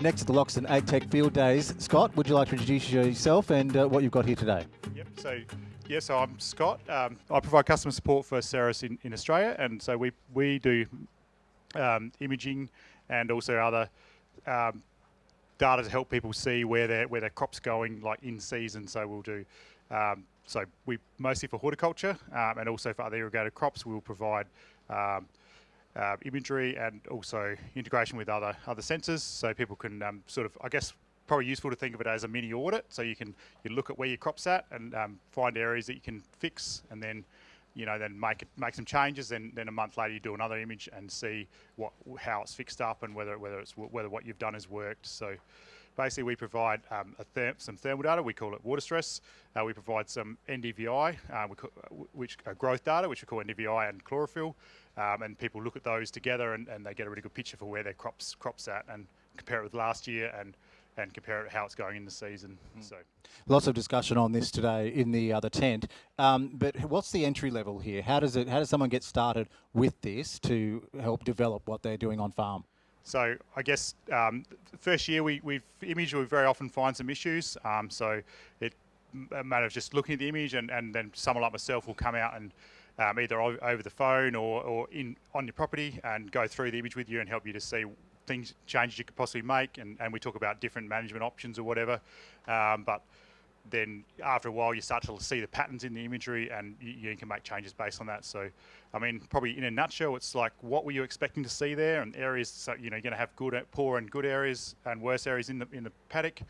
next to the Loxton AgTech Field Days. Scott, would you like to introduce yourself and uh, what you've got here today? Yep. So, yeah, so I'm Scott. Um, I provide customer support for Ceres in, in Australia, and so we we do um, imaging and also other um, data to help people see where their where their crops going, like in season. So we'll do. Um, so we mostly for horticulture um, and also for other irrigated crops, we'll provide um, uh, imagery and also integration with other other sensors, so people can um, sort of, I guess, probably useful to think of it as a mini audit. So you can you look at where your crop's at and um, find areas that you can fix, and then you know then make it, make some changes. Then then a month later you do another image and see what how it's fixed up and whether whether it's whether what you've done has worked. So basically we provide um, therm some thermal data, we call it water stress. Uh, we provide some NDVI, uh, which uh, growth data, which we call NDVI and chlorophyll, um, and people look at those together and, and, they get a really good picture for where their crops crops at and compare it with last year and and compare it how it's going in the season. Mm. So, lots of discussion on this today in the other tent. Um, but what's the entry level here? How does it? How does someone get started with this to help develop what they're doing on farm? So I guess um, first year we, we've image we very often find some issues. Um, so it a matter of just looking at the image and, and then someone like myself will come out and um, either over the phone or, or in on your property and go through the image with you and help you to see things changes you could possibly make and, and we talk about different management options or whatever um, but then after a while you start to see the patterns in the imagery and you, you, can make changes based on that. So I mean probably in a nutshell it's like what were you expecting to see there? And areas so you know you're going to have good poor and good areas and worse areas in the in the paddock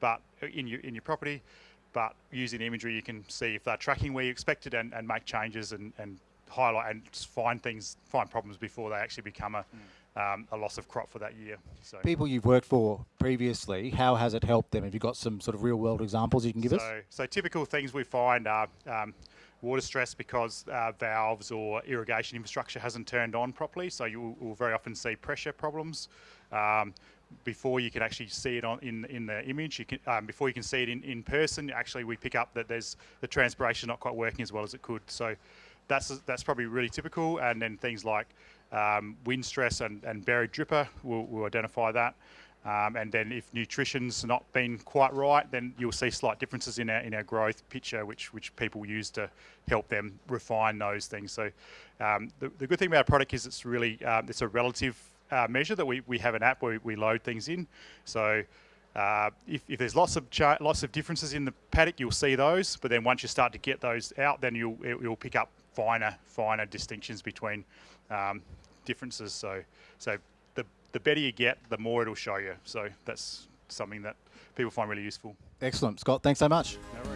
but in your in your property. But using imagery you can see if they're tracking where you expected and, and make changes and, and highlight and find things, find problems before they actually become a, mm. um, a loss of crop for that year. So People you've worked for previously, how has it helped them? Have you got some sort of real world examples you can give so, us? So typical things we find are um, water stress because uh, valves or irrigation infrastructure hasn't turned on properly. So you will very often see pressure problems. Um, before you can actually see it on in in the image. You can um, before you can see it in, in person. Actually, we pick up that there's the transpiration not quite working as well as it could. So that's that's probably really typical. And then things like um, wind stress and, and buried dripper will, will identify that. Um, and then if nutrition's not been quite right, then you'll see slight differences in our in our growth picture, which which people use to help them refine those things. So um, the, the good thing about our product is it's really um, it's a relative uh, measure that we, we have an app where we load things in. So uh, if, if, there's lots of lots of differences in the paddock, you'll see those. But then once you start to get those out, then you'll you'll pick up finer finer distinctions between um, differences. So so the the better you get, the more it'll show you. So that's something that people find really useful. Excellent, Scott. Thanks so much. No